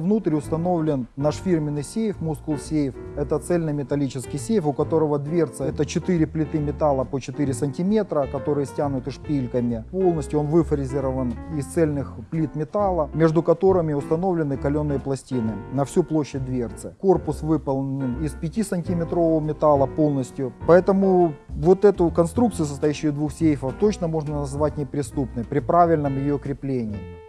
Внутрь установлен наш фирменный сейф, мускул сейф. Это цельнометаллический сейф, у которого дверца это 4 плиты металла по 4 сантиметра, которые стянуты шпильками. Полностью он выфрезерован из цельных плит металла, между которыми установлены каленые пластины на всю площадь дверцы. Корпус выполнен из 5-сантиметрового металла полностью. Поэтому вот эту конструкцию, состоящую из двух сейфов, точно можно назвать неприступной при правильном ее креплении.